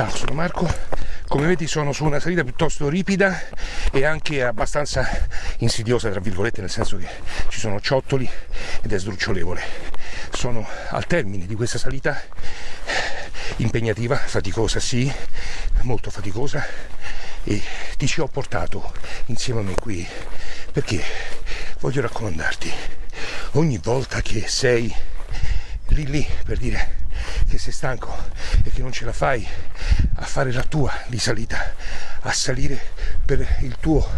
Ciao, sono Marco. Come vedi sono su una salita piuttosto ripida e anche abbastanza insidiosa, tra virgolette, nel senso che ci sono ciottoli ed è sdrucciolevole. Sono al termine di questa salita impegnativa, faticosa sì, molto faticosa e ti ci ho portato insieme a me qui perché voglio raccomandarti ogni volta che sei lì lì per dire che sei stanco e che non ce la fai a fare la tua di salita, a salire per il tuo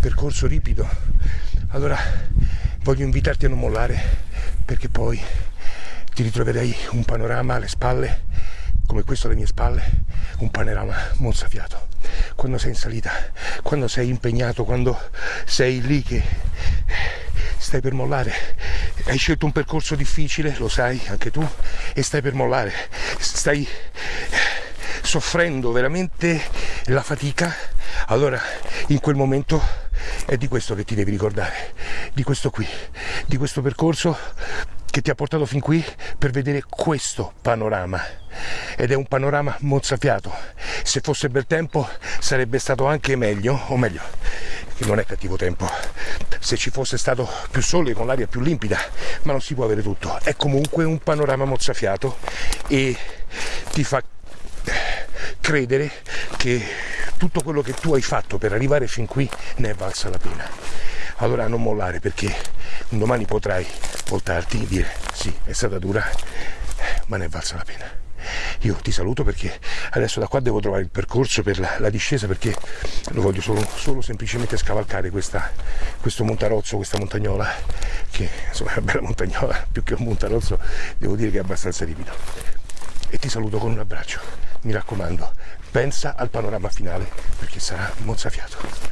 percorso ripido, allora voglio invitarti a non mollare perché poi ti ritroverai un panorama alle spalle, come questo alle mie spalle, un panorama mozzafiato. Quando sei in salita, quando sei impegnato, quando sei lì che stai per mollare, hai scelto un percorso difficile, lo sai anche tu, e stai per mollare, stai soffrendo veramente la fatica, allora in quel momento è di questo che ti devi ricordare, di questo qui, di questo percorso che ti ha portato fin qui per vedere questo panorama. Ed è un panorama mozzafiato. Se fosse bel tempo sarebbe stato anche meglio o meglio che non è cattivo tempo. Se ci fosse stato più sole con l'aria più limpida ma non si può avere tutto. È comunque un panorama mozzafiato e ti fa credere che tutto quello che tu hai fatto per arrivare fin qui ne è valsa la pena. Allora non mollare perché un domani potrai voltarti e dire sì è stata dura ma ne è valsa la pena io ti saluto perché adesso da qua devo trovare il percorso per la, la discesa perché lo voglio solo, solo semplicemente scavalcare questa, questo montarozzo, questa montagnola che insomma è una bella montagnola più che un montarozzo devo dire che è abbastanza ripido. E ti saluto con un abbraccio. Mi raccomando pensa al panorama finale perché sarà mozzafiato